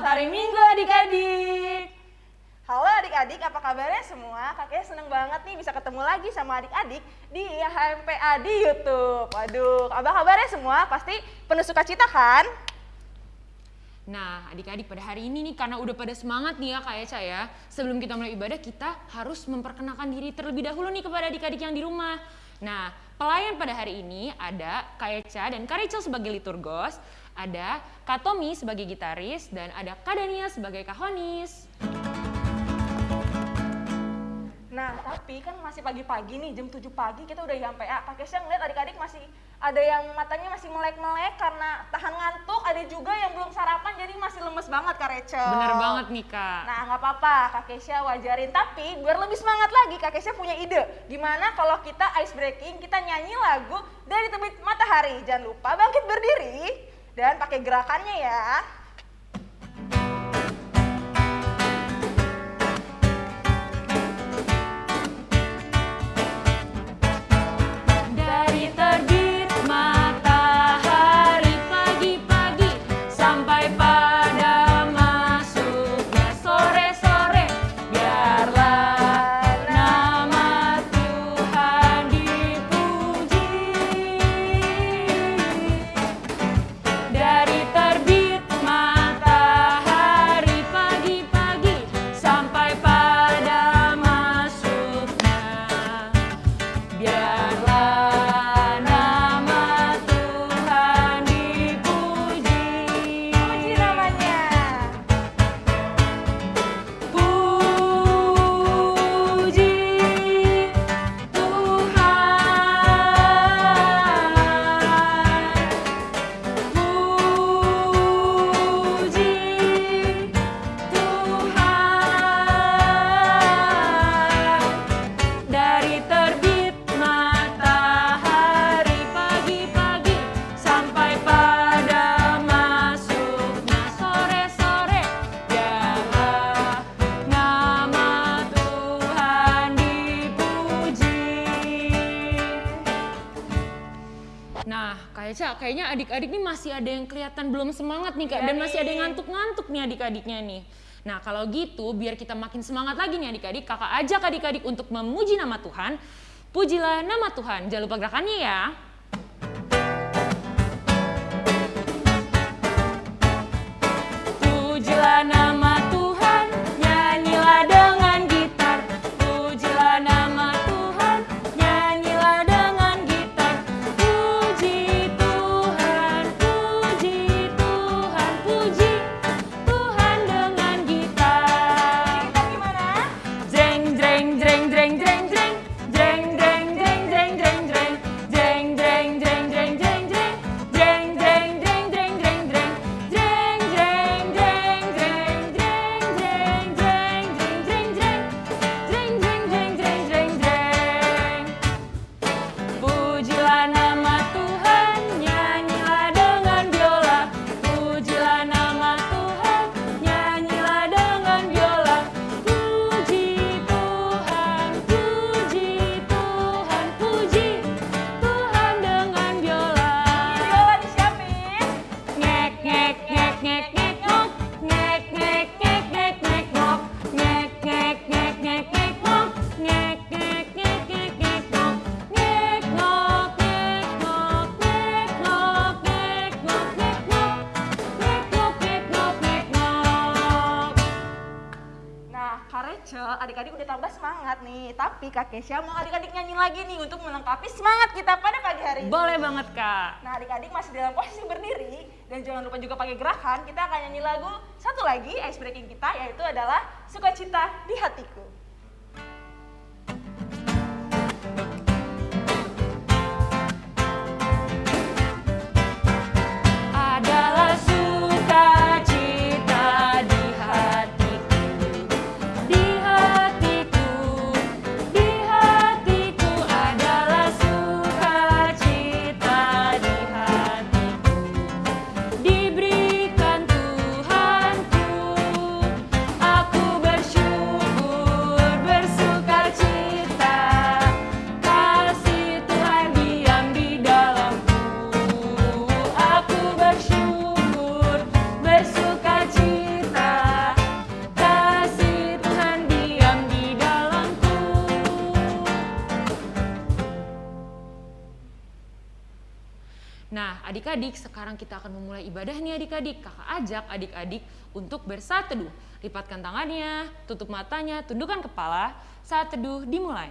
Selamat hari Minggu adik-adik. Halo adik-adik, apa kabarnya semua? Kakek seneng banget nih bisa ketemu lagi sama adik-adik di HMPA di YouTube. Waduh, apa kabarnya semua? Pasti penuh sukacita kan? Nah, adik-adik pada hari ini nih karena udah pada semangat nih ya Kak Eca ya. Sebelum kita mulai ibadah, kita harus memperkenalkan diri terlebih dahulu nih kepada adik-adik yang di rumah. Nah, pelayan pada hari ini ada Kak Eca dan Kak Rachel sebagai liturgos. Ada Katomi sebagai gitaris dan ada Kadania sebagai kahonis. Nah, tapi kan masih pagi-pagi nih, jam 7 pagi kita udah nyampe Ah, Pak siang ngeliat adik-adik masih ada yang matanya masih melek-melek karena tahan ngantuk, ada juga yang belum sarapan jadi masih lemes banget Kak Rachel. Bener banget nih Kak. Nah nggak apa-apa, Kak Kesha wajarin. Tapi biar lebih semangat lagi, Kak Kesha punya ide. Gimana kalau kita ice breaking, kita nyanyi lagu dari terbit matahari. Jangan lupa bangkit berdiri dan pakai gerakannya ya. kayaknya adik-adik ini masih ada yang kelihatan belum semangat nih kak, dan iya, masih ada yang iya. ngantuk-ngantuk nih adik-adiknya nih. Nah kalau gitu biar kita makin semangat lagi nih adik-adik, kakak ajak adik-adik untuk memuji nama Tuhan. Pujilah nama Tuhan, jangan lupa gerakannya ya. Pujilah nama Indonesia mau adik-adik nyanyi lagi nih untuk melengkapi semangat kita pada pagi hari ini. Boleh banget kak. Nah adik-adik masih dalam posisi berdiri dan jangan lupa juga pakai gerakan. Kita akan nyanyi lagu satu lagi ice breaking kita yaitu adalah Sukacita di Hatiku. Adalah Sekarang kita akan memulai ibadah nih adik-adik. Kakak ajak adik-adik untuk bersaat teduh. Lipatkan tangannya, tutup matanya, tundukkan kepala. Saat teduh dimulai.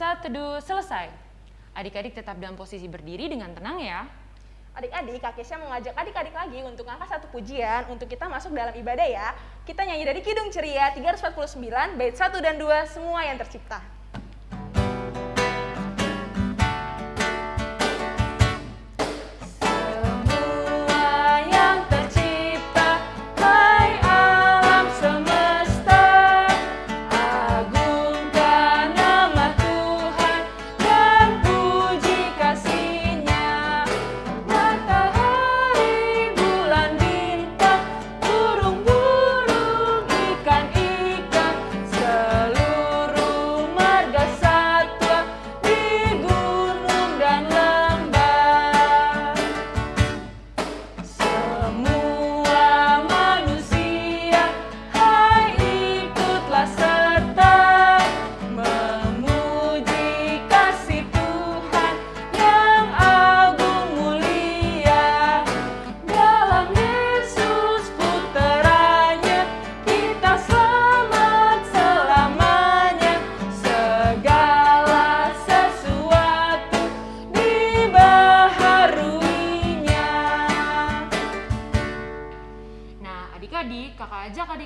Saat teduh selesai. Adik-adik tetap dalam posisi berdiri dengan tenang ya. Adik-adik, Kak Kesha mengajak adik-adik lagi untuk angkat satu pujian untuk kita masuk dalam ibadah ya. Kita nyanyi dari Kidung Ceria 349, bait 1 dan 2, semua yang tercipta.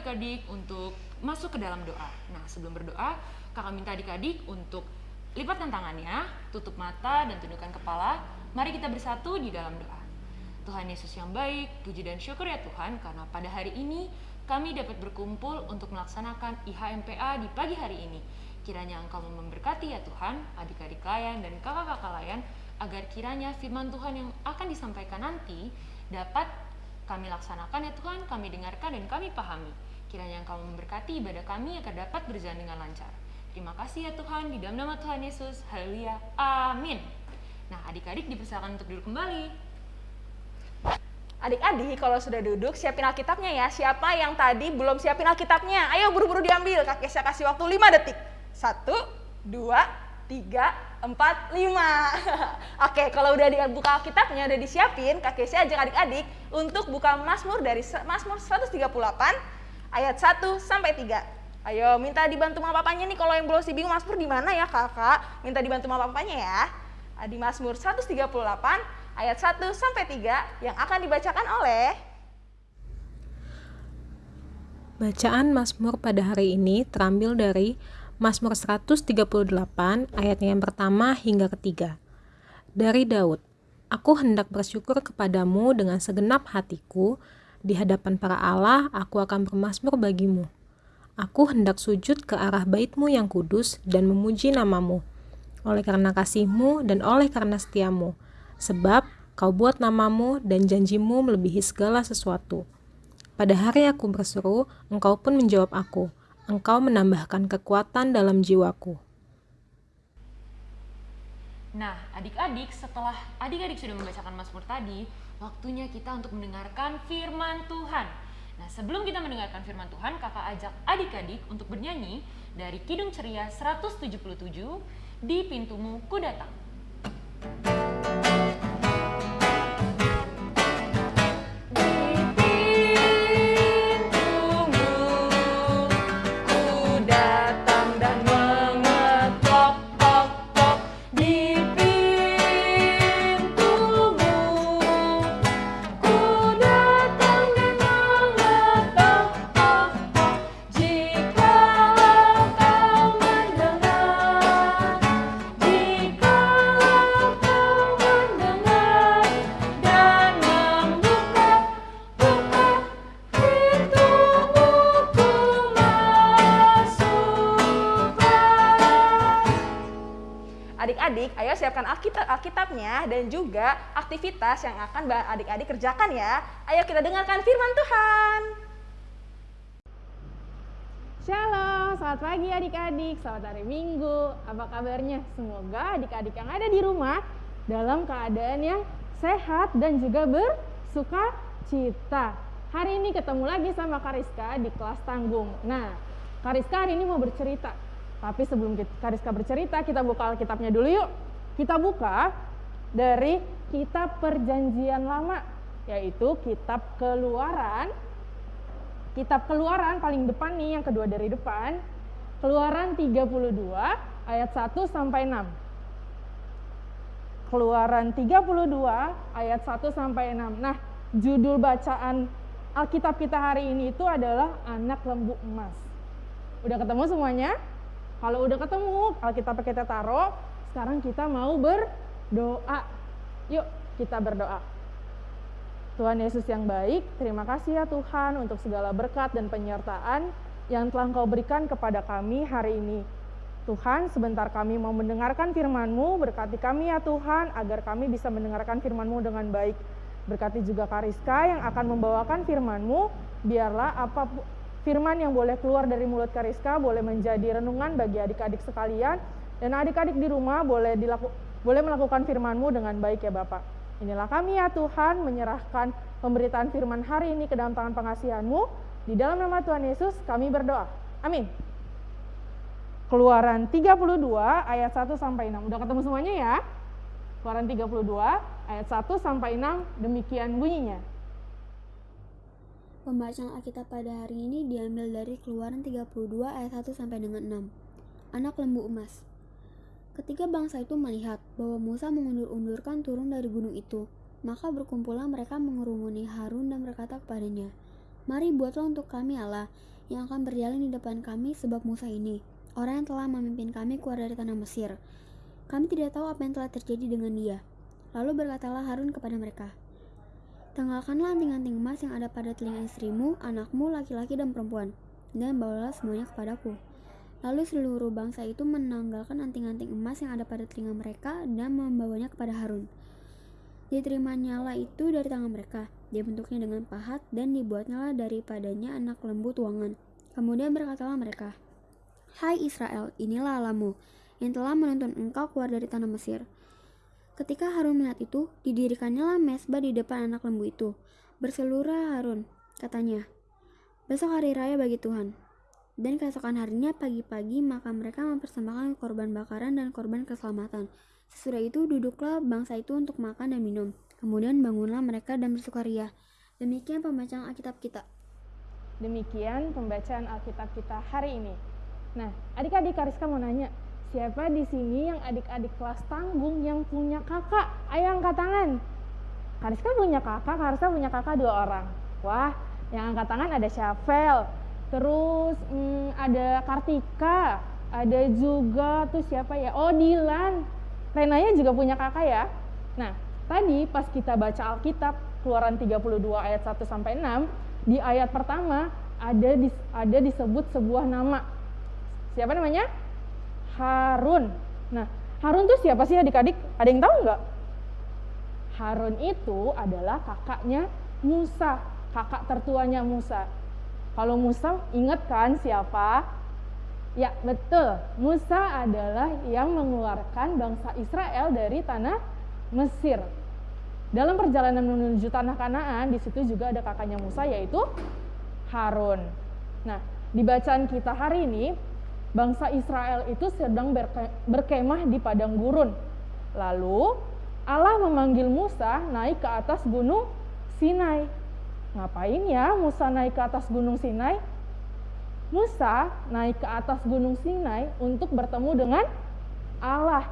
Adik-adik untuk masuk ke dalam doa. Nah, sebelum berdoa, kakak minta adik-adik untuk lipatkan tangannya, tutup mata, dan tundukkan kepala. Mari kita bersatu di dalam doa. Tuhan Yesus yang baik, puji dan syukur ya Tuhan, karena pada hari ini kami dapat berkumpul untuk melaksanakan IHMPA di pagi hari ini. Kiranya Engkau memberkati ya Tuhan, adik-adik layan dan kakak-kakak layan, agar kiranya firman Tuhan yang akan disampaikan nanti dapat kami laksanakan ya Tuhan, kami dengarkan dan kami pahami. Kiranya Engkau memberkati ibadah kami agar dapat berjalan dengan lancar. Terima kasih ya Tuhan, di dalam nama Tuhan Yesus. Haleluya. Amin. Nah, adik-adik dipersilakan untuk duduk kembali. Adik-adik, kalau sudah duduk, siapin Alkitabnya ya. Siapa yang tadi belum siapin Alkitabnya? Ayo buru-buru diambil. Kak Kesha kasih waktu 5 detik. 1, 2, 3, 4, 5. Oke, kalau udah dibuka Alkitabnya, udah disiapin, Kak Kesha ajak adik-adik untuk buka Mazmur dari Mazmur 138 ayat 1 sampai 3. Ayo, minta dibantu sama papanya nih kalau yang belum sih bingung Mazmur di mana ya, Kakak? Minta dibantu sama papanya ya. Di Mazmur 138 ayat 1 sampai 3 yang akan dibacakan oleh Bacaan Mazmur pada hari ini terambil dari Mazmur 138 ayatnya yang pertama hingga ketiga. Dari Daud, Aku hendak bersyukur kepadamu dengan segenap hatiku, di hadapan para Allah aku akan bermasmur bagimu. Aku hendak sujud ke arah baitmu yang kudus dan memuji namamu, oleh karena kasihmu dan oleh karena setiamu, sebab kau buat namamu dan janjimu melebihi segala sesuatu. Pada hari aku berseru, engkau pun menjawab aku. Engkau menambahkan kekuatan dalam jiwaku. Nah, adik-adik, setelah adik-adik sudah membacakan Mazmur tadi, waktunya kita untuk mendengarkan firman Tuhan. Nah, sebelum kita mendengarkan firman Tuhan, kakak ajak adik-adik untuk bernyanyi dari Kidung Ceria 177, Di Pintumu Ku Datang. Dan juga aktivitas yang akan adik-adik kerjakan ya. Ayo kita dengarkan firman Tuhan. Shalom, selamat pagi adik-adik, selamat hari Minggu. Apa kabarnya? Semoga adik-adik yang ada di rumah dalam keadaan yang sehat dan juga bersuka cita. Hari ini ketemu lagi sama Kariska di kelas tanggung. Nah, Kariska hari ini mau bercerita. Tapi sebelum Kariska bercerita, kita buka Alkitabnya dulu yuk. Kita buka dari kitab perjanjian lama, yaitu kitab keluaran. Kitab keluaran paling depan nih, yang kedua dari depan. Keluaran 32 ayat 1 sampai 6. Keluaran 32 ayat 1 sampai 6. Nah, judul bacaan Alkitab kita hari ini itu adalah anak lembu emas. Udah ketemu semuanya? Kalau udah ketemu, Alkitab kita taruh. Sekarang kita mau berdoa. Yuk, kita berdoa. Tuhan Yesus yang baik, terima kasih ya Tuhan untuk segala berkat dan penyertaan yang telah Engkau berikan kepada kami hari ini. Tuhan, sebentar kami mau mendengarkan firman-Mu, berkati kami ya Tuhan, agar kami bisa mendengarkan firman-Mu dengan baik. Berkati juga Kariska yang akan membawakan firman-Mu, biarlah apa firman yang boleh keluar dari mulut Kariska boleh menjadi renungan bagi adik-adik sekalian, dan adik-adik di rumah boleh, dilaku, boleh melakukan firman-Mu dengan baik ya Bapak. Inilah kami ya Tuhan, menyerahkan pemberitaan firman hari ini ke dalam tangan pengasihan-Mu. Di dalam nama Tuhan Yesus kami berdoa. Amin. Keluaran 32 ayat 1 sampai 6. Udah ketemu semuanya ya? Keluaran 32 ayat 1 sampai 6 demikian bunyinya. Pembacaan Alkitab pada hari ini diambil dari Keluaran 32 ayat 1 sampai dengan 6. Anak lembu emas. Ketika bangsa itu melihat bahwa Musa mengundur-undurkan turun dari gunung itu, maka berkumpullah mereka mengerumuni Harun dan berkata kepadanya, Mari buatlah untuk kami Allah yang akan berjalan di depan kami sebab Musa ini, orang yang telah memimpin kami keluar dari tanah Mesir. Kami tidak tahu apa yang telah terjadi dengan dia. Lalu berkatalah Harun kepada mereka, Tanggalkanlah anting-anting emas yang ada pada telinga istrimu, anakmu, laki-laki, dan perempuan, dan bawalah semuanya kepadaku. Lalu seluruh bangsa itu menanggalkan anting-anting emas yang ada pada telinga mereka dan membawanya kepada Harun. Diterimanya lah itu dari tangan mereka. Dia bentuknya dengan pahat dan dibuatnya daripadanya anak lembu tuangan. Kemudian berkatalah mereka, Hai Israel, inilah Alamu yang telah menuntun engkau keluar dari tanah Mesir. Ketika Harun melihat itu, didirikannya lah mesbah di depan anak lembu itu. Berseluruh Harun, katanya, Besok hari raya bagi Tuhan. Dan keesokan harinya pagi-pagi maka mereka mempersembahkan korban bakaran dan korban keselamatan. Sesudah itu duduklah bangsa itu untuk makan dan minum. Kemudian bangunlah mereka dan bersukaria. Demikian pembacaan Alkitab kita. Demikian pembacaan Alkitab kita hari ini. Nah, adik-adik Kariska mau nanya, Siapa di sini yang adik-adik kelas tanggung yang punya kakak? Ayo angkat tangan. Kariska punya kakak, Kariska punya kakak dua orang. Wah, yang angkat tangan ada Syafel, terus hmm, ada Kartika, ada juga tuh siapa ya? Oh Dilan. Renanya juga punya kakak ya. Nah, tadi pas kita baca Alkitab Keluaran 32 ayat 1 sampai 6, di ayat pertama ada di, ada disebut sebuah nama. Siapa namanya? Harun. Nah, Harun tuh siapa sih adik-adik? Ada yang tahu nggak? Harun itu adalah kakaknya Musa, kakak tertuanya Musa. Kalau Musa ingat kan siapa? Ya betul, Musa adalah yang mengeluarkan bangsa Israel dari tanah Mesir. Dalam perjalanan menuju tanah Kanaan, di situ juga ada kakaknya Musa yaitu Harun. Nah, di bacaan kita hari ini, bangsa Israel itu sedang berkemah di padang gurun. Lalu Allah memanggil Musa naik ke atas gunung Sinai. Ngapain ya Musa naik ke atas gunung Sinai? Musa naik ke atas gunung Sinai untuk bertemu dengan Allah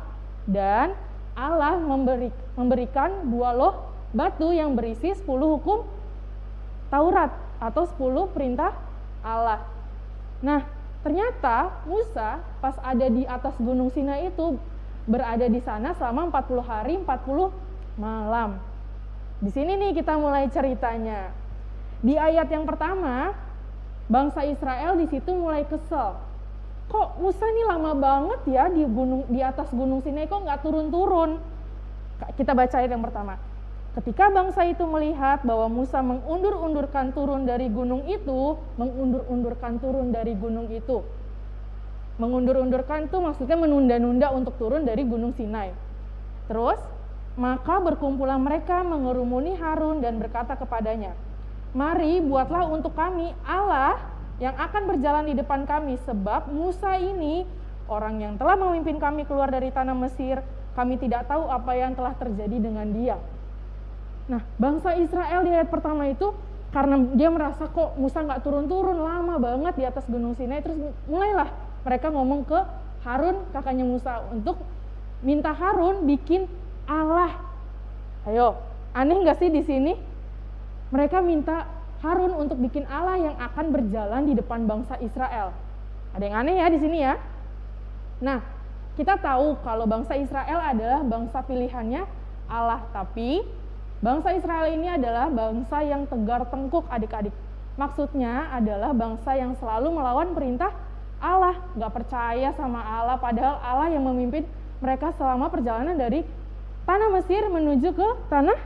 dan Allah memberi, memberikan dua loh batu yang berisi 10 hukum Taurat atau 10 perintah Allah. Nah, Ternyata Musa pas ada di atas gunung Sinai itu berada di sana selama 40 hari 40 malam. Di sini nih kita mulai ceritanya. Di ayat yang pertama, bangsa Israel di situ mulai kesel. kok Musa ini lama banget ya di gunung di atas gunung Sinai kok nggak turun-turun kita baca ayat yang pertama Ketika bangsa itu melihat bahwa Musa mengundur-undurkan turun dari gunung itu, mengundur-undurkan turun dari gunung itu. Mengundur-undurkan itu maksudnya menunda-nunda untuk turun dari gunung Sinai. Terus, maka berkumpulah mereka mengerumuni Harun dan berkata kepadanya, Mari buatlah untuk kami Allah yang akan berjalan di depan kami, sebab Musa ini orang yang telah memimpin kami keluar dari tanah Mesir, kami tidak tahu apa yang telah terjadi dengan dia. Nah, bangsa Israel di ayat pertama itu karena dia merasa kok Musa nggak turun-turun lama banget di atas gunung Sinai, terus mulailah mereka ngomong ke Harun kakaknya Musa untuk minta Harun bikin Allah. Ayo, aneh nggak sih di sini? Mereka minta Harun untuk bikin Allah yang akan berjalan di depan bangsa Israel. Ada yang aneh ya di sini ya? Nah, kita tahu kalau bangsa Israel adalah bangsa pilihannya Allah, tapi Bangsa Israel ini adalah bangsa yang tegar tengkuk adik-adik. Maksudnya adalah bangsa yang selalu melawan perintah Allah, gak percaya sama Allah, padahal Allah yang memimpin mereka selama perjalanan dari tanah Mesir menuju ke tanah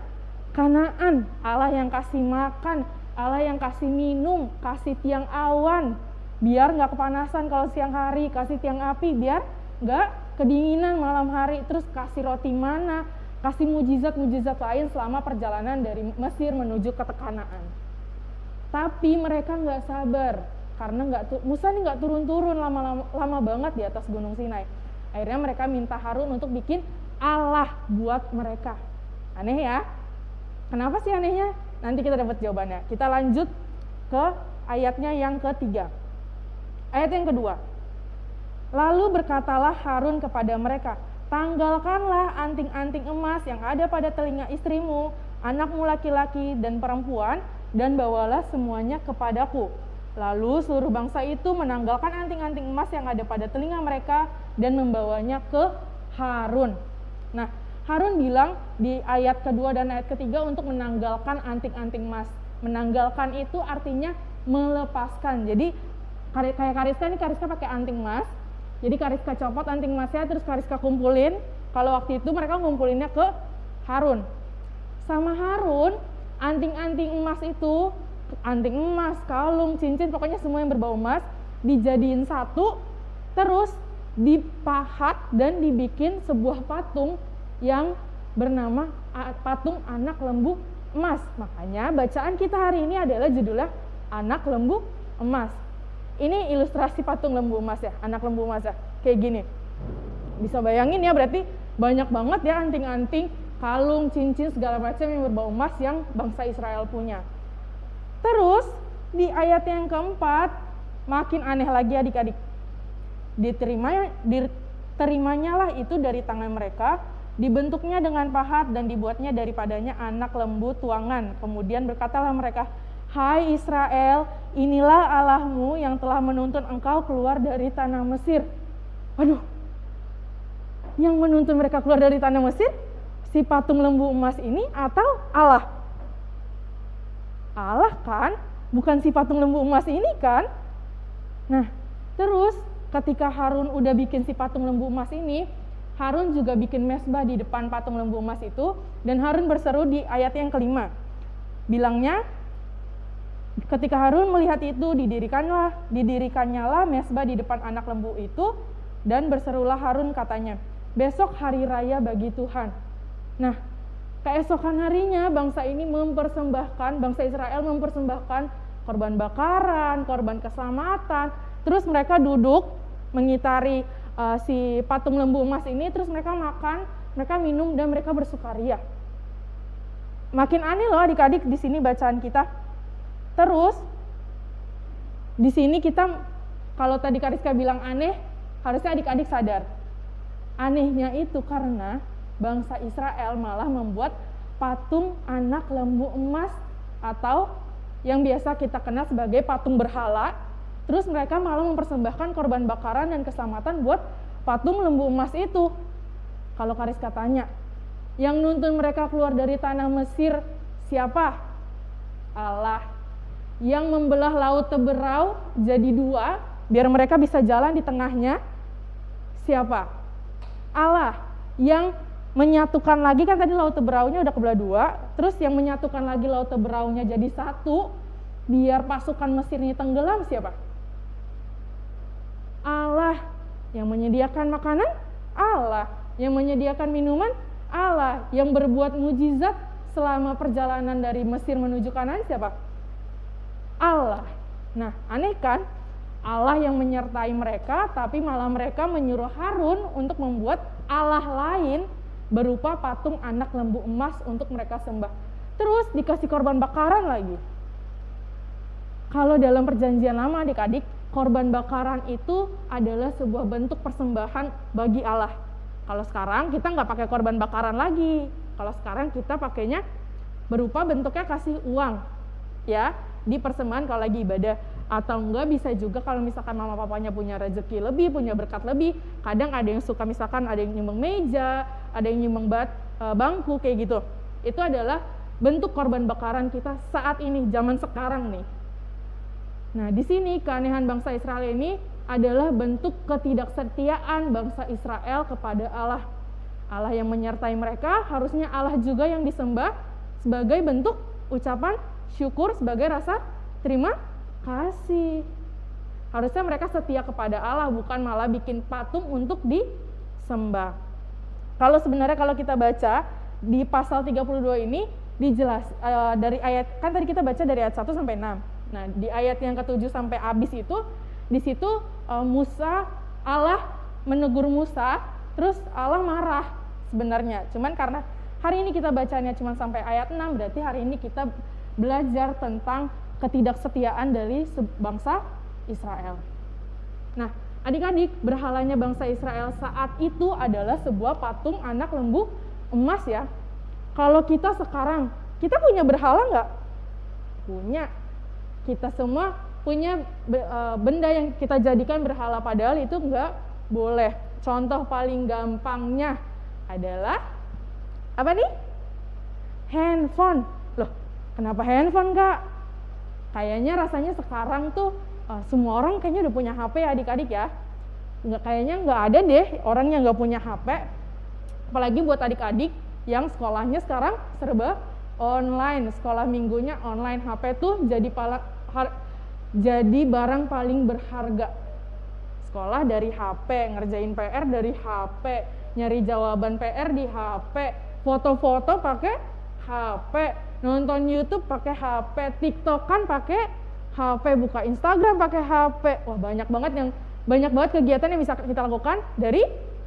Kanaan. Allah yang kasih makan, Allah yang kasih minum, kasih tiang awan, biar nggak kepanasan kalau siang hari, kasih tiang api, biar nggak kedinginan malam hari, terus kasih roti mana, kasih mujizat-mujizat lain selama perjalanan dari Mesir menuju ke Tekanaan. Tapi mereka nggak sabar karena nggak Musa ini nggak turun-turun lama-lama lama banget di atas Gunung Sinai. Akhirnya mereka minta Harun untuk bikin Allah buat mereka. Aneh ya? Kenapa sih anehnya? Nanti kita dapat jawabannya. Kita lanjut ke ayatnya yang ketiga. Ayat yang kedua. Lalu berkatalah Harun kepada mereka, Tanggalkanlah anting-anting emas yang ada pada telinga istrimu, anakmu laki-laki dan perempuan, dan bawalah semuanya kepadaku. Lalu seluruh bangsa itu menanggalkan anting-anting emas yang ada pada telinga mereka dan membawanya ke Harun. Nah, Harun bilang di ayat kedua dan ayat ketiga untuk menanggalkan anting-anting emas. Menanggalkan itu artinya melepaskan. Jadi kayak Kariska ini Kariska pakai anting emas, jadi Kariska copot anting emasnya terus Kariska kumpulin. Kalau waktu itu mereka ngumpulinnya ke Harun. Sama Harun, anting-anting emas itu, anting emas, kalung, cincin, pokoknya semua yang berbau emas dijadiin satu, terus dipahat dan dibikin sebuah patung yang bernama patung anak lembu emas. Makanya bacaan kita hari ini adalah judulnya anak lembu emas ini ilustrasi patung lembu emas ya, anak lembu emas ya, kayak gini. Bisa bayangin ya berarti banyak banget ya anting-anting, kalung, cincin segala macam yang berbau emas yang bangsa Israel punya. Terus di ayat yang keempat makin aneh lagi adik-adik. Diterima diterimanya lah itu dari tangan mereka, dibentuknya dengan pahat dan dibuatnya daripadanya anak lembu tuangan. Kemudian berkatalah mereka, Hai Israel, inilah Allahmu yang telah menuntun engkau keluar dari tanah Mesir. Waduh, yang menuntun mereka keluar dari tanah Mesir? Si patung lembu emas ini atau Allah? Allah kan, bukan si patung lembu emas ini kan? Nah, terus ketika Harun udah bikin si patung lembu emas ini, Harun juga bikin mesbah di depan patung lembu emas itu, dan Harun berseru di ayat yang kelima. Bilangnya, Ketika Harun melihat itu, didirikanlah, didirikannya lah mesbah di depan anak lembu itu, dan berserulah Harun katanya, besok hari raya bagi Tuhan. Nah, keesokan harinya bangsa ini mempersembahkan, bangsa Israel mempersembahkan korban bakaran, korban keselamatan, terus mereka duduk mengitari uh, si patung lembu emas ini, terus mereka makan, mereka minum, dan mereka bersukaria. Makin aneh loh adik-adik di sini bacaan kita Terus di sini kita kalau tadi Kariska bilang aneh, harusnya adik-adik sadar. Anehnya itu karena bangsa Israel malah membuat patung anak lembu emas atau yang biasa kita kenal sebagai patung berhala. Terus mereka malah mempersembahkan korban bakaran dan keselamatan buat patung lembu emas itu. Kalau Kariska tanya, yang nuntun mereka keluar dari tanah Mesir siapa? Allah yang membelah laut Teberau jadi dua biar mereka bisa jalan di tengahnya siapa? Allah yang menyatukan lagi kan tadi laut teberaunya udah kebelah dua, terus yang menyatukan lagi laut teberaunya jadi satu, biar pasukan Mesir ini tenggelam siapa? Allah yang menyediakan makanan, Allah yang menyediakan minuman, Allah yang berbuat mujizat selama perjalanan dari Mesir menuju Kanan siapa? Allah. Nah, aneh kan? Allah yang menyertai mereka, tapi malah mereka menyuruh Harun untuk membuat Allah lain berupa patung anak lembu emas untuk mereka sembah. Terus dikasih korban bakaran lagi. Kalau dalam perjanjian lama adik-adik, korban bakaran itu adalah sebuah bentuk persembahan bagi Allah. Kalau sekarang kita nggak pakai korban bakaran lagi. Kalau sekarang kita pakainya berupa bentuknya kasih uang, ya di persembahan kalau lagi ibadah atau enggak bisa juga kalau misalkan mama papanya punya rezeki lebih, punya berkat lebih, kadang ada yang suka misalkan ada yang nyumbang meja, ada yang nyumbang bat, e, bangku kayak gitu. Itu adalah bentuk korban bakaran kita saat ini, zaman sekarang nih. Nah, di sini keanehan bangsa Israel ini adalah bentuk ketidaksetiaan bangsa Israel kepada Allah. Allah yang menyertai mereka, harusnya Allah juga yang disembah sebagai bentuk ucapan syukur sebagai rasa terima kasih. Harusnya mereka setia kepada Allah, bukan malah bikin patung untuk disembah. Kalau sebenarnya kalau kita baca di pasal 32 ini dijelas uh, dari ayat kan tadi kita baca dari ayat 1 sampai 6. Nah, di ayat yang ke-7 sampai habis itu di situ uh, Musa Allah menegur Musa, terus Allah marah sebenarnya. Cuman karena hari ini kita bacanya cuma sampai ayat 6, berarti hari ini kita belajar tentang ketidaksetiaan dari bangsa Israel. Nah, adik-adik, berhalanya bangsa Israel saat itu adalah sebuah patung anak lembu emas ya. Kalau kita sekarang, kita punya berhala nggak? Punya. Kita semua punya e, benda yang kita jadikan berhala padahal itu nggak boleh. Contoh paling gampangnya adalah apa nih? Handphone. Loh, kenapa handphone kak? kayaknya rasanya sekarang tuh uh, semua orang kayaknya udah punya HP ya adik-adik ya nggak kayaknya nggak ada deh orang yang nggak punya HP apalagi buat adik-adik yang sekolahnya sekarang serba online sekolah minggunya online HP tuh jadi jadi barang paling berharga sekolah dari HP ngerjain PR dari HP nyari jawaban PR di HP foto-foto pakai HP nonton YouTube pakai HP, TikTok kan pakai HP, buka Instagram pakai HP. Wah, banyak banget yang banyak banget kegiatan yang bisa kita lakukan dari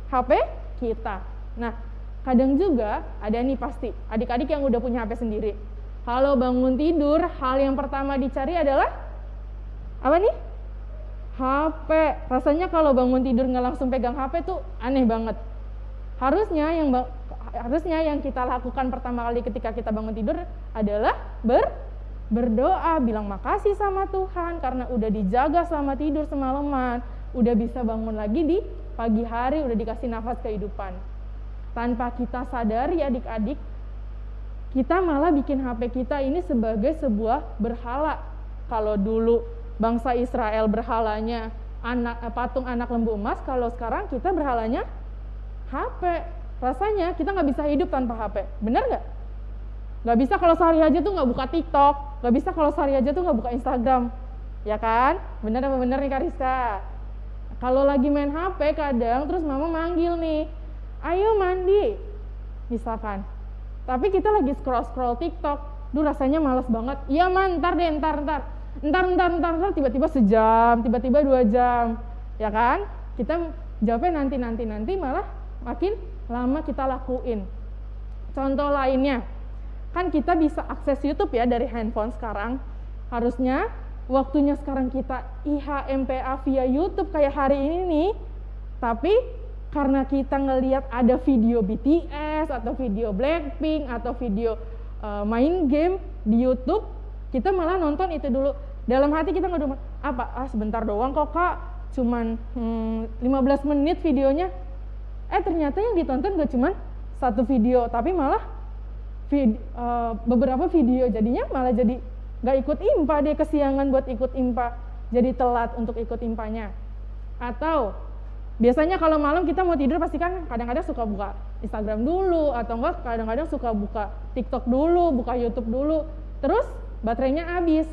HP kita. Nah, kadang juga ada nih pasti adik-adik yang udah punya HP sendiri. Kalau bangun tidur, hal yang pertama dicari adalah apa nih? HP. Rasanya kalau bangun tidur nggak langsung pegang HP tuh aneh banget. Harusnya yang harusnya yang kita lakukan pertama kali ketika kita bangun tidur adalah ber berdoa, bilang makasih sama Tuhan karena udah dijaga selama tidur semalaman, udah bisa bangun lagi di pagi hari, udah dikasih nafas kehidupan. Tanpa kita sadari adik-adik, kita malah bikin HP kita ini sebagai sebuah berhala. Kalau dulu bangsa Israel berhalanya anak patung anak lembu emas, kalau sekarang kita berhalanya HP rasanya kita nggak bisa hidup tanpa HP bener nggak? Nggak bisa kalau sehari aja tuh nggak buka TikTok. Nggak bisa kalau sehari aja tuh nggak buka Instagram. Ya kan? Bener apa bener nih Kariska kalau lagi main HP kadang terus mama manggil nih ayo mandi. Misalkan tapi kita lagi scroll scroll TikTok Duh rasanya males banget. Iya man, ntar deh, ntar, ntar. Ntar, ntar, ntar, ntar, tiba-tiba sejam, tiba-tiba dua jam. Ya kan? Kita jawabnya nanti, nanti, nanti malah makin lama kita lakuin. Contoh lainnya, kan kita bisa akses YouTube ya dari handphone sekarang. Harusnya waktunya sekarang kita IHMPA via YouTube kayak hari ini nih. Tapi karena kita ngelihat ada video BTS atau video Blackpink atau video uh, main game di YouTube, kita malah nonton itu dulu. Dalam hati kita nggak apa? Ah sebentar doang kok kak, cuman hmm, 15 menit videonya eh ternyata yang ditonton gak cuma satu video tapi malah vid, uh, beberapa video jadinya malah jadi gak ikut impa dia kesiangan buat ikut impa jadi telat untuk ikut impanya. Atau biasanya kalau malam kita mau tidur pasti kan kadang-kadang suka buka Instagram dulu atau enggak kadang-kadang suka buka TikTok dulu, buka YouTube dulu. Terus baterainya habis.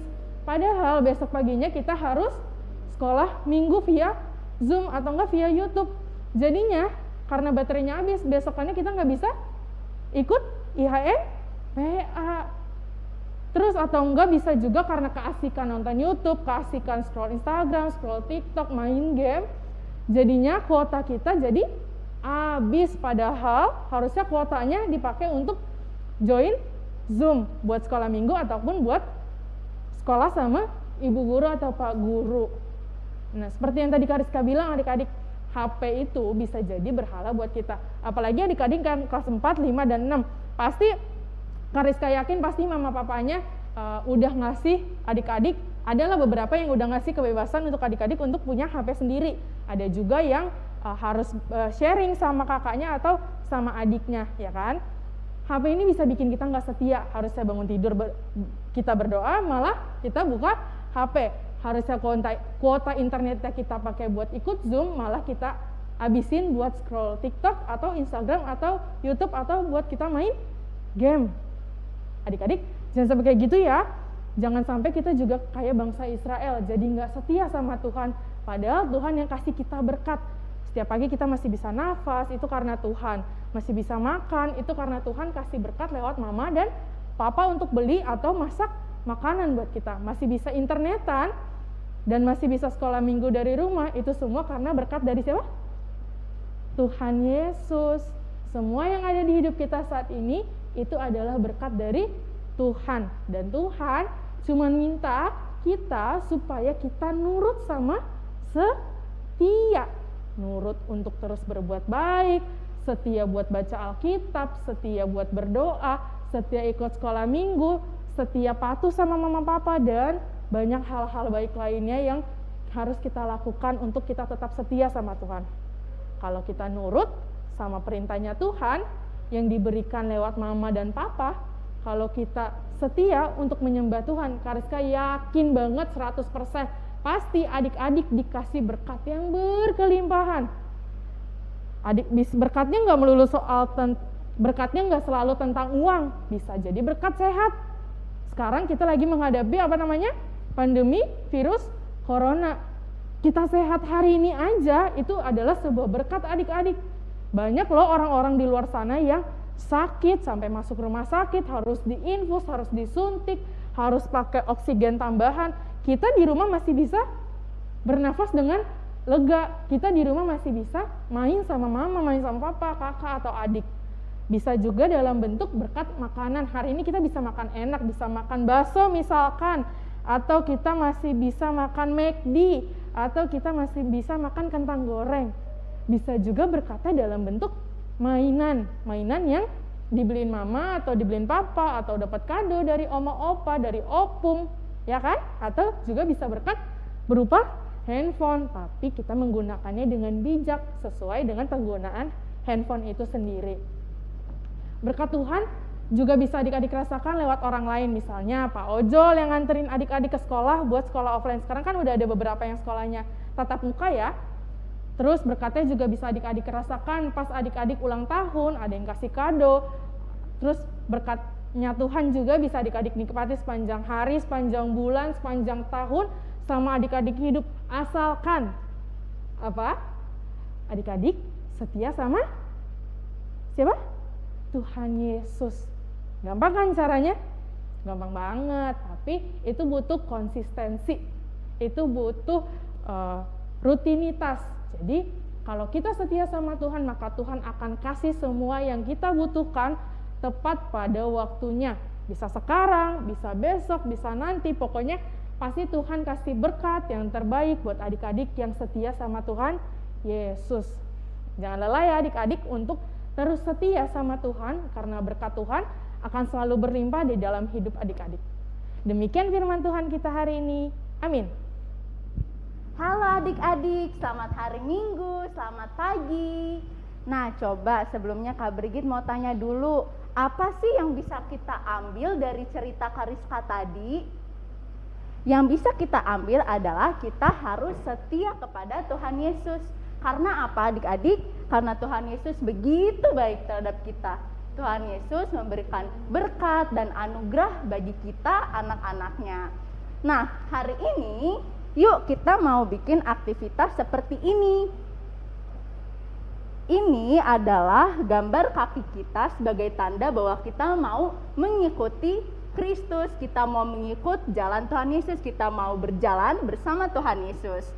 Padahal besok paginya kita harus sekolah minggu via Zoom atau enggak via YouTube. Jadinya karena baterainya habis, besokannya kita nggak bisa ikut IHN PA. Terus atau enggak bisa juga karena keasikan nonton YouTube, keasikan scroll Instagram, scroll TikTok, main game. Jadinya kuota kita jadi habis padahal harusnya kuotanya dipakai untuk join Zoom buat sekolah minggu ataupun buat sekolah sama ibu guru atau pak guru. Nah, seperti yang tadi Kariska bilang adik-adik, HP itu bisa jadi berhala buat kita. Apalagi adik-adik kan kelas 4, 5, dan 6. Pasti Kariska yakin pasti mama papanya uh, udah ngasih adik-adik adalah beberapa yang udah ngasih kebebasan untuk adik-adik untuk punya HP sendiri. Ada juga yang uh, harus uh, sharing sama kakaknya atau sama adiknya, ya kan? HP ini bisa bikin kita nggak setia. Harusnya bangun tidur ber, kita berdoa, malah kita buka HP. Harusnya kuota, kuota internetnya kita pakai buat ikut Zoom, malah kita habisin buat scroll TikTok atau Instagram atau YouTube atau buat kita main game. Adik-adik, jangan sampai kayak gitu ya. Jangan sampai kita juga kayak bangsa Israel, jadi nggak setia sama Tuhan. Padahal Tuhan yang kasih kita berkat. Setiap pagi kita masih bisa nafas, itu karena Tuhan. Masih bisa makan, itu karena Tuhan kasih berkat lewat mama dan papa untuk beli atau masak makanan buat kita. Masih bisa internetan, dan masih bisa sekolah minggu dari rumah, itu semua karena berkat dari siapa? Tuhan Yesus. Semua yang ada di hidup kita saat ini, itu adalah berkat dari Tuhan. Dan Tuhan cuma minta kita supaya kita nurut sama setia. Nurut untuk terus berbuat baik, setia buat baca Alkitab, setia buat berdoa, setia ikut sekolah minggu, setia patuh sama mama papa dan banyak hal-hal baik lainnya yang harus kita lakukan untuk kita tetap setia sama Tuhan. Kalau kita nurut sama perintahnya Tuhan yang diberikan lewat mama dan papa, kalau kita setia untuk menyembah Tuhan, Kariska yakin banget 100% pasti adik-adik dikasih berkat yang berkelimpahan. Adik berkatnya nggak melulu soal berkatnya nggak selalu tentang uang, bisa jadi berkat sehat. Sekarang kita lagi menghadapi apa namanya pandemi virus corona. Kita sehat hari ini aja itu adalah sebuah berkat adik-adik. Banyak loh orang-orang di luar sana yang sakit sampai masuk rumah sakit harus diinfus harus disuntik harus pakai oksigen tambahan. Kita di rumah masih bisa bernafas dengan lega. Kita di rumah masih bisa main sama mama main sama papa kakak atau adik. Bisa juga dalam bentuk berkat makanan. Hari ini kita bisa makan enak bisa makan bakso misalkan. Atau kita masih bisa makan McD atau kita masih bisa makan kentang goreng. Bisa juga berkatnya dalam bentuk mainan, mainan yang dibeliin mama atau dibeliin papa atau dapat kado dari oma opa, dari opung, ya kan? Atau juga bisa berkat berupa handphone, tapi kita menggunakannya dengan bijak sesuai dengan penggunaan handphone itu sendiri. Berkat Tuhan juga bisa adik-adik rasakan lewat orang lain. Misalnya Pak Ojol yang nganterin adik-adik ke sekolah buat sekolah offline. Sekarang kan udah ada beberapa yang sekolahnya tatap muka ya Terus berkatnya juga bisa adik-adik rasakan pas adik-adik ulang tahun, ada yang kasih kado. Terus berkatnya Tuhan juga bisa adik-adik nikmati sepanjang hari, sepanjang bulan, sepanjang tahun sama adik-adik hidup. Asalkan apa? Adik-adik setia sama siapa? Tuhan Yesus. Gampang kan caranya? Gampang banget, tapi itu butuh konsistensi. Itu butuh uh, rutinitas jadi kalau kita setia sama Tuhan, maka Tuhan akan kasih semua yang kita butuhkan tepat pada waktunya. Bisa sekarang, bisa besok, bisa nanti, pokoknya pasti Tuhan kasih berkat yang terbaik buat adik-adik yang setia sama Tuhan Yesus. Jangan lelah ya adik-adik untuk terus setia sama Tuhan karena berkat Tuhan akan selalu berlimpah di dalam hidup adik-adik. Demikian firman Tuhan kita hari ini. Amin. Halo adik-adik, selamat hari Minggu, selamat pagi. Nah, coba sebelumnya Kak Brigit mau tanya dulu, apa sih yang bisa kita ambil dari cerita Kariska tadi? yang bisa kita ambil adalah kita harus setia kepada Tuhan Yesus. Karena apa adik-adik? Karena Tuhan Yesus begitu baik terhadap kita. Tuhan Yesus memberikan berkat dan anugerah bagi kita anak-anaknya. Nah, hari ini yuk kita mau bikin aktivitas seperti ini. Ini adalah gambar kaki kita sebagai tanda bahwa kita mau mengikuti Kristus, kita mau mengikut jalan Tuhan Yesus, kita mau berjalan bersama Tuhan Yesus.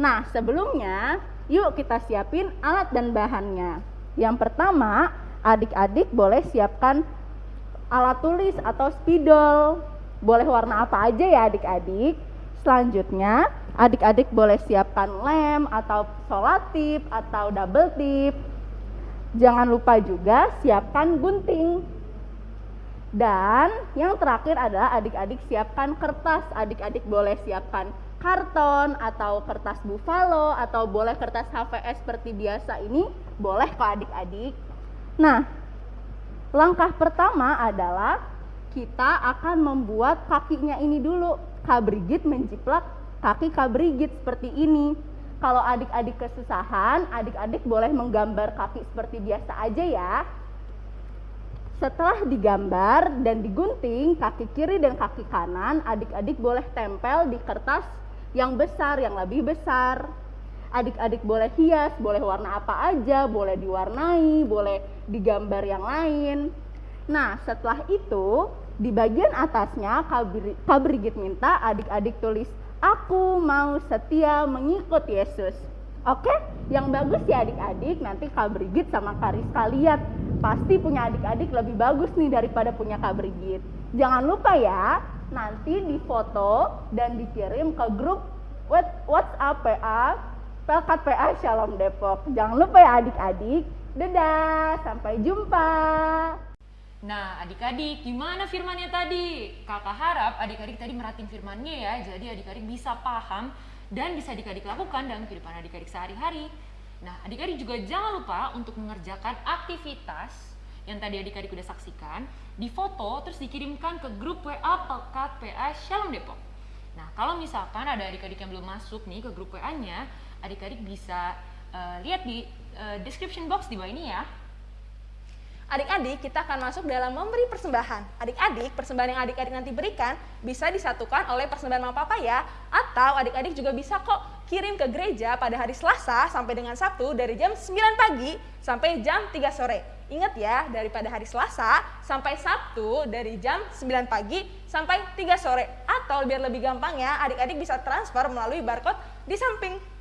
Nah, sebelumnya yuk kita siapin alat dan bahannya. Yang pertama, adik-adik boleh siapkan alat tulis atau spidol. Boleh warna apa aja ya adik-adik. Selanjutnya, adik-adik boleh siapkan lem atau solatip atau double tip. Jangan lupa juga siapkan gunting. Dan yang terakhir adalah adik-adik siapkan kertas. Adik-adik boleh siapkan karton atau kertas buffalo atau boleh kertas HVS seperti biasa ini boleh kok adik-adik. Nah, langkah pertama adalah kita akan membuat kakinya ini dulu. Kak Brigit menjiplak kaki Kak Brigit seperti ini. Kalau adik-adik kesusahan, adik-adik boleh menggambar kaki seperti biasa aja ya. Setelah digambar dan digunting kaki kiri dan kaki kanan, adik-adik boleh tempel di kertas yang besar, yang lebih besar. Adik-adik boleh hias, boleh warna apa aja, boleh diwarnai, boleh digambar yang lain. Nah, setelah itu di bagian atasnya Kak Brigit minta adik-adik tulis aku mau setia mengikut Yesus. Oke, yang bagus ya adik-adik, nanti Kak Brigit sama Kak Rizka lihat. Pasti punya adik-adik lebih bagus nih daripada punya Kak Brigit. Jangan lupa ya, nanti difoto dan dikirim ke grup WhatsApp PA, Pelkat PA Shalom Depok. Jangan lupa ya adik-adik. Dadah, sampai jumpa. Nah, adik-adik, gimana firmannya tadi? Kakak harap adik-adik tadi meratin firmannya ya, jadi adik-adik bisa paham dan bisa adik-adik lakukan dalam kehidupan adik-adik sehari-hari. Nah, adik-adik juga jangan lupa untuk mengerjakan aktivitas yang tadi adik-adik udah saksikan, di foto terus dikirimkan ke grup WA Pekat PA Shalom Depok. Nah, kalau misalkan ada adik-adik yang belum masuk nih ke grup WA-nya, adik-adik bisa uh, lihat di uh, description box di bawah ini ya. Adik-adik, kita akan masuk dalam memberi persembahan. Adik-adik, persembahan yang adik-adik nanti berikan bisa disatukan oleh persembahan mama papa ya. Atau adik-adik juga bisa kok kirim ke gereja pada hari Selasa sampai dengan Sabtu dari jam 9 pagi sampai jam 3 sore. Ingat ya, daripada hari Selasa sampai Sabtu dari jam 9 pagi sampai 3 sore. Atau biar lebih gampang ya, adik-adik bisa transfer melalui barcode di samping.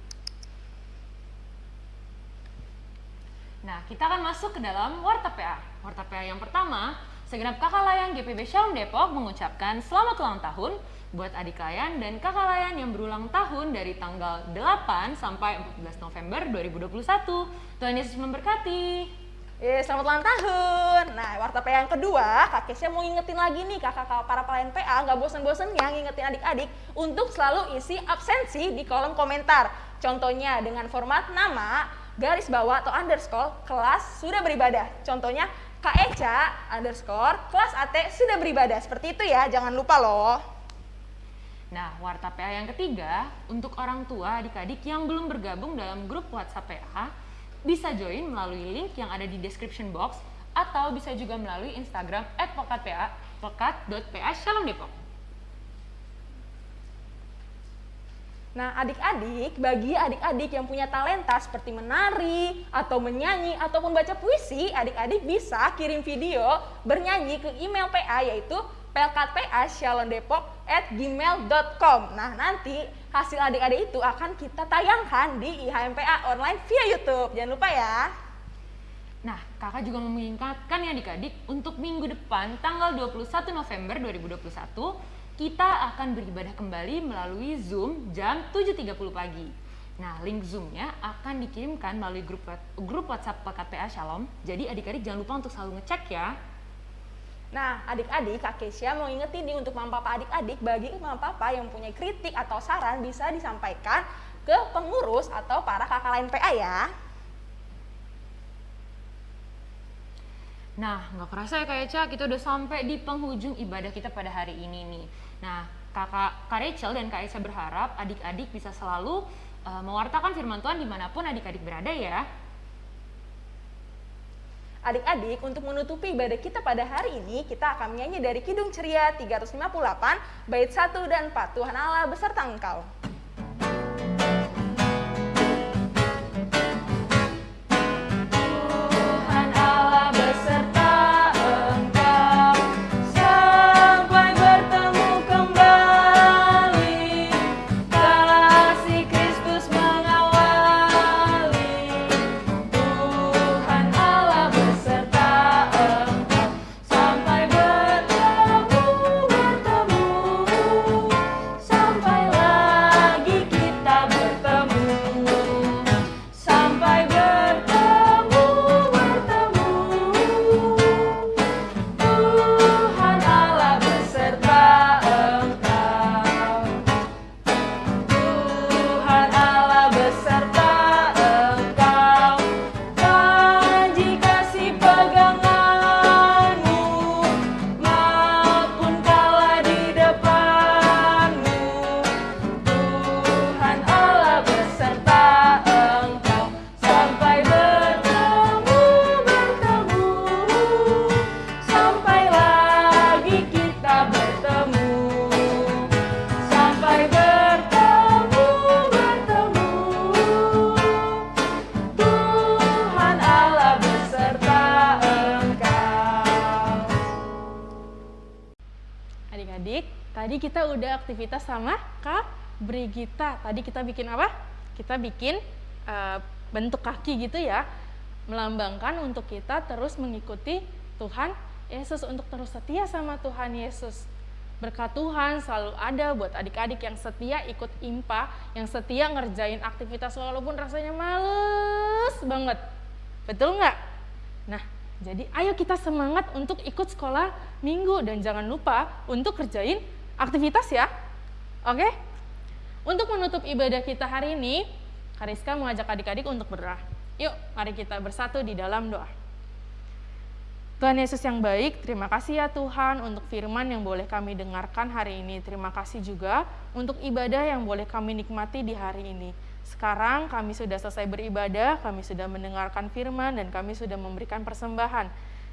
Nah, kita akan masuk ke dalam Warta PA. Warta PA yang pertama, segenap kakak layan GPB Shalom Depok mengucapkan selamat ulang tahun buat adik layan dan kakak layan yang berulang tahun dari tanggal 8 sampai 14 November 2021. Tuhan Yesus memberkati. Yes, selamat ulang tahun. Nah, warta PA yang kedua, Kak Kesya mau ngingetin lagi nih kakak para pelayan PA, nggak bosan-bosannya ngingetin adik-adik untuk selalu isi absensi di kolom komentar. Contohnya dengan format nama, garis bawah atau underscore, kelas sudah beribadah. Contohnya Kak Eca underscore, kelas AT sudah beribadah. Seperti itu ya, jangan lupa loh. Nah, warta PA yang ketiga, untuk orang tua adik-adik yang belum bergabung dalam grup WhatsApp PA, bisa join melalui link yang ada di description box atau bisa juga melalui Instagram @pekatpa pekat.pa Shalom Depok. Nah, adik-adik, bagi adik-adik yang punya talenta seperti menari, atau menyanyi, ataupun baca puisi, adik-adik bisa kirim video bernyanyi ke email PA yaitu pelkatpa@shalondepok@gmail.com. Nah, nanti hasil adik-adik itu akan kita tayangkan di IHMPA online via YouTube. Jangan lupa ya. Nah, kakak juga mengingatkan ya adik-adik, untuk minggu depan tanggal 21 November 2021, kita akan beribadah kembali melalui Zoom jam 7.30 pagi. Nah, link Zoom-nya akan dikirimkan melalui grup, grup WhatsApp PKPA Shalom. Jadi adik-adik jangan lupa untuk selalu ngecek ya. Nah, adik-adik, Kak Kesia mau ingetin nih untuk mama papa adik-adik, bagi mama papa yang punya kritik atau saran bisa disampaikan ke pengurus atau para kakak lain PA ya. Nah, nggak kerasa ya Kak Eca, kita udah sampai di penghujung ibadah kita pada hari ini nih. Nah, kakak Kak Rachel dan Kak Aisyah berharap adik-adik bisa selalu uh, mewartakan firman Tuhan di mana pun adik-adik berada ya. Adik-adik, untuk menutupi ibadah kita pada hari ini, kita akan menyanyi dari Kidung Ceria 358, bait 1 dan 4. Tuhan Allah beserta engkau. Aktivitas sama Kak Brigita. Tadi kita bikin apa? Kita bikin uh, bentuk kaki gitu ya, melambangkan untuk kita terus mengikuti Tuhan Yesus untuk terus setia sama Tuhan Yesus. Berkat Tuhan selalu ada buat adik-adik yang setia ikut IMPA, yang setia ngerjain aktivitas walaupun rasanya males banget. Betul nggak? Nah, jadi ayo kita semangat untuk ikut sekolah minggu dan jangan lupa untuk kerjain aktivitas ya. Oke? Untuk menutup ibadah kita hari ini, Kariska mengajak adik-adik untuk berdoa. Yuk, mari kita bersatu di dalam doa. Tuhan Yesus yang baik, terima kasih ya Tuhan untuk firman yang boleh kami dengarkan hari ini. Terima kasih juga untuk ibadah yang boleh kami nikmati di hari ini. Sekarang kami sudah selesai beribadah, kami sudah mendengarkan firman, dan kami sudah memberikan persembahan.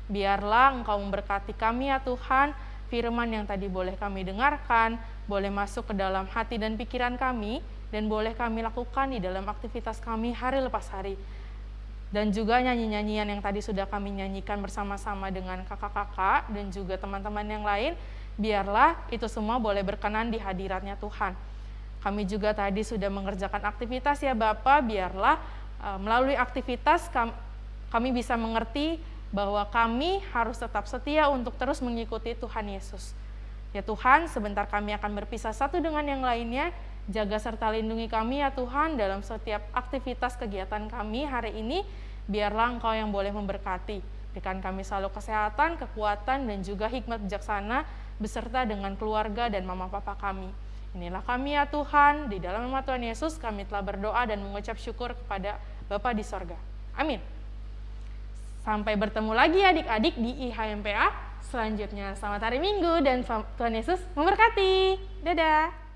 Biarlah Engkau memberkati kami ya Tuhan, firman yang tadi boleh kami dengarkan, boleh masuk ke dalam hati dan pikiran kami, dan boleh kami lakukan di dalam aktivitas kami hari lepas hari. Dan juga nyanyi-nyanyian yang tadi sudah kami nyanyikan bersama-sama dengan kakak-kakak dan juga teman-teman yang lain, biarlah itu semua boleh berkenan di hadiratnya Tuhan. Kami juga tadi sudah mengerjakan aktivitas ya Bapak, biarlah uh, melalui aktivitas kami bisa mengerti bahwa kami harus tetap setia untuk terus mengikuti Tuhan Yesus. Ya Tuhan, sebentar kami akan berpisah satu dengan yang lainnya. Jaga serta lindungi kami ya Tuhan dalam setiap aktivitas kegiatan kami hari ini. Biarlah Engkau yang boleh memberkati. Berikan kami selalu kesehatan, kekuatan, dan juga hikmat bijaksana beserta dengan keluarga dan mama papa kami. Inilah kami ya Tuhan, di dalam nama Tuhan Yesus kami telah berdoa dan mengucap syukur kepada Bapa di sorga. Amin. Sampai bertemu lagi adik-adik di IHMPA selanjutnya. Selamat hari Minggu dan Tuhan Yesus memberkati. Dadah.